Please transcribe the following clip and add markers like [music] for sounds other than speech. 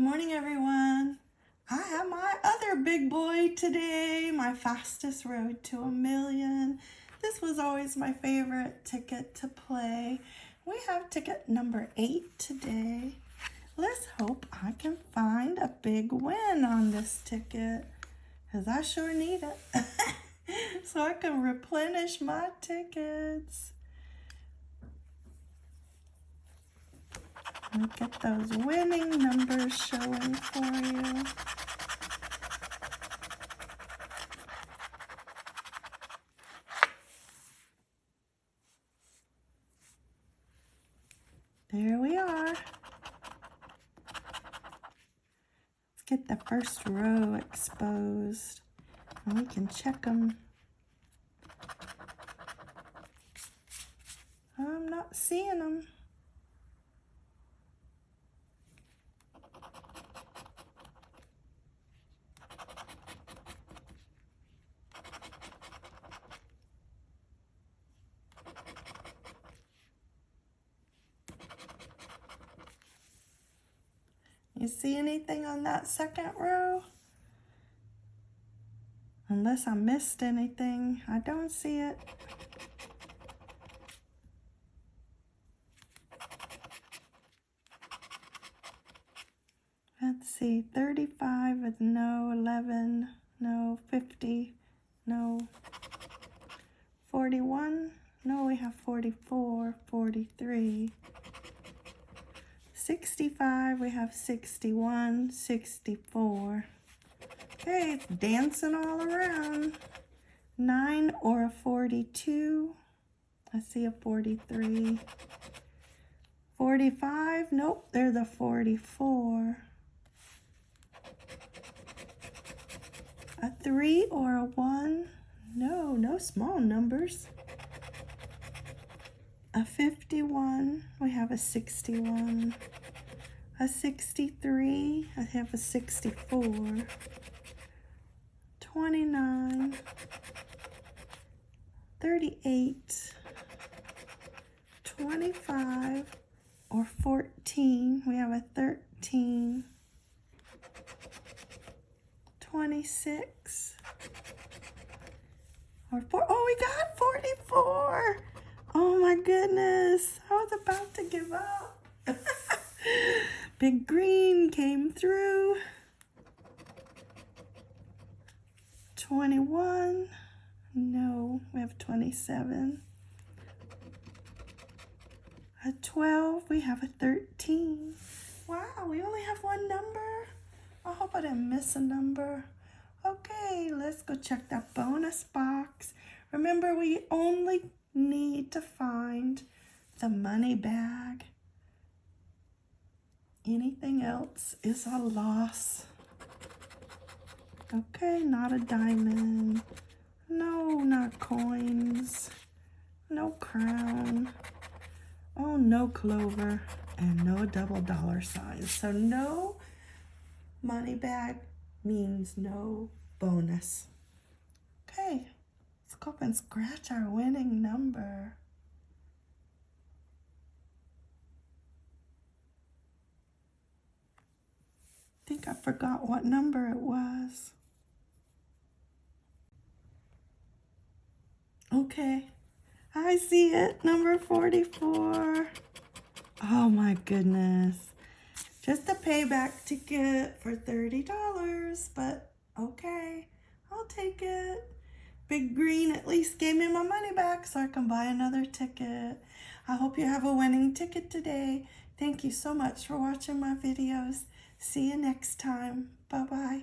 morning, everyone. I have my other big boy today, my fastest road to a million. This was always my favorite ticket to play. We have ticket number eight today. Let's hope I can find a big win on this ticket because I sure need it [laughs] so I can replenish my tickets. Me get those winning numbers showing for you. There we are. Let's get the first row exposed. And we can check them. I'm not seeing them. You see anything on that second row? Unless I missed anything, I don't see it. Let's see, 35 with no, 11, no, 50, no, 41, no, we have 44, 43, 65, we have 61, 64. Okay, it's dancing all around. 9 or a 42. I see a 43. 45, nope, they're the 44. A 3 or a 1, no, no small numbers. A 51, we have a 61 a 63, I have a 64, 29, 38, 25, or 14. We have a 13, 26, or 4. Oh, we got 44. Oh my goodness. I was about to give up. Big green came through. 21. No, we have 27. A 12. We have a 13. Wow, we only have one number. I hope I didn't miss a number. Okay, let's go check that bonus box. Remember, we only need to find the money bag. Anything else is a loss. Okay, not a diamond. No, not coins. No crown. Oh, no clover. And no double dollar signs. So no money bag means no bonus. Okay, let's go and scratch our winning number. Think I forgot what number it was. Okay, I see it, number 44. Oh my goodness. Just a payback ticket for $30, but okay, I'll take it. Big Green at least gave me my money back so I can buy another ticket. I hope you have a winning ticket today. Thank you so much for watching my videos. See you next time. Bye-bye.